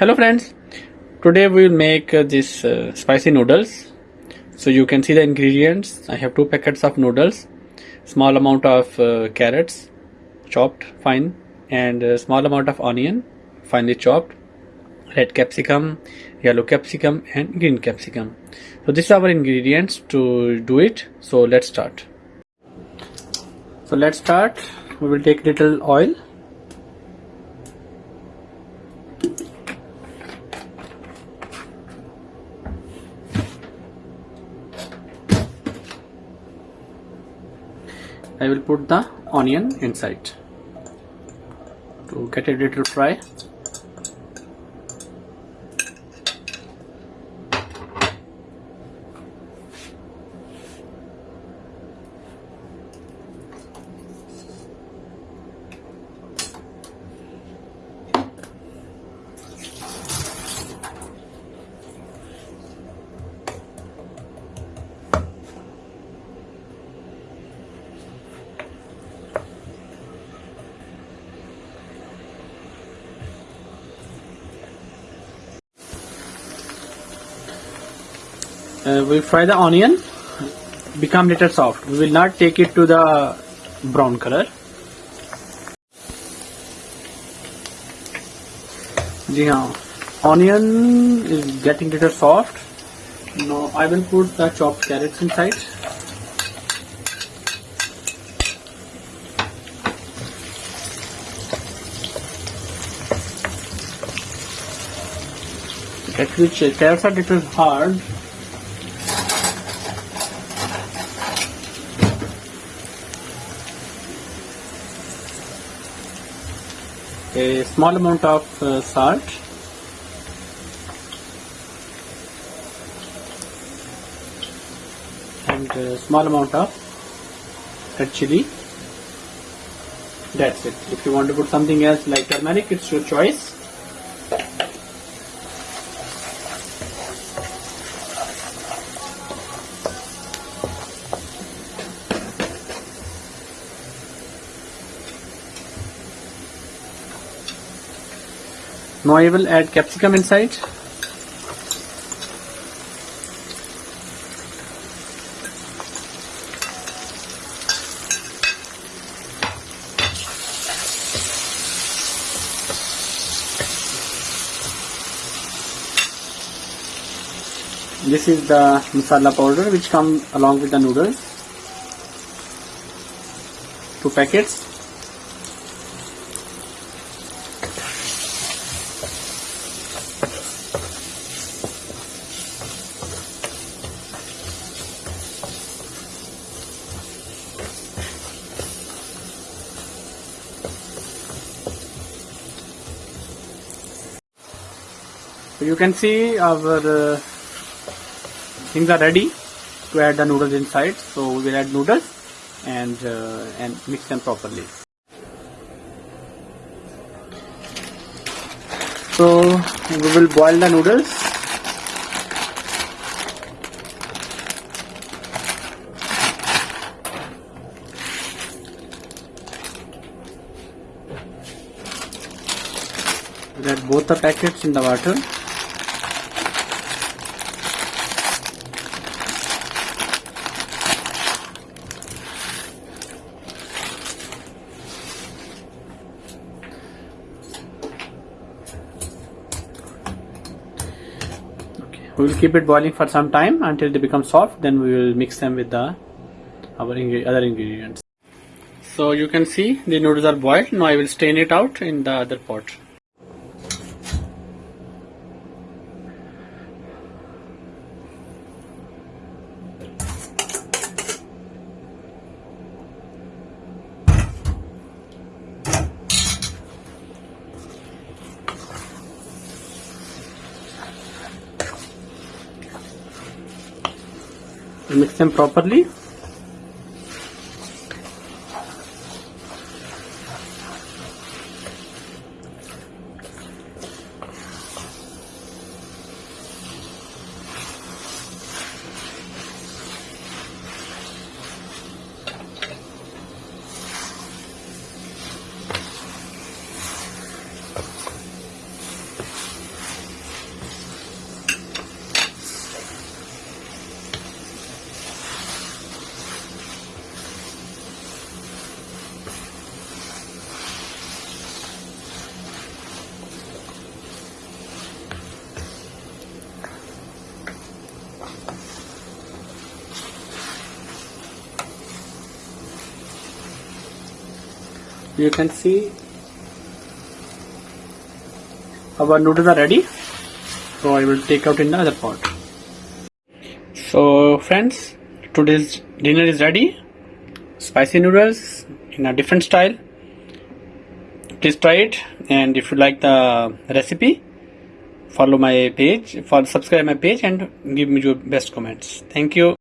hello friends. Today we will make uh, this uh, spicy noodles. So you can see the ingredients. I have two packets of noodles small amount of uh, carrots chopped fine and a small amount of onion finely chopped red capsicum yellow capsicum and green capsicum. So these are our ingredients to do it. So let's start. So let's start. We will take little oil I will put the onion inside. To get a little fry uh, we fry the onion become little soft. We will not take it to the brown color. जी हाँ onion is getting little soft. Now I will put the chopped carrots inside. At which carrots are little hard a small amount of uh, salt. And a small amount of red chili. That's it. If you want to put something else like turmeric it's your choice Now I will add capsicum inside. This is the masala powder which come along with the noodles. Two packets. So you can see our uh, things are ready to add the noodles inside. So we will add noodles and uh, and mix them properly. So we will boil the noodles. We'll add both the packets in the water. We will keep it boiling for some time until they become soft then we will mix them with the our other ingredients. So you can see the noodles are boiled. Now I will strain it out in the other pot mix them properly you can see our noodles are ready. So I will take out in the other pot. So friends today's dinner is ready. Spicy noodles in a different style. Please try it. And if you like the recipe follow my page for subscribe my page and give me your best comments. Thank you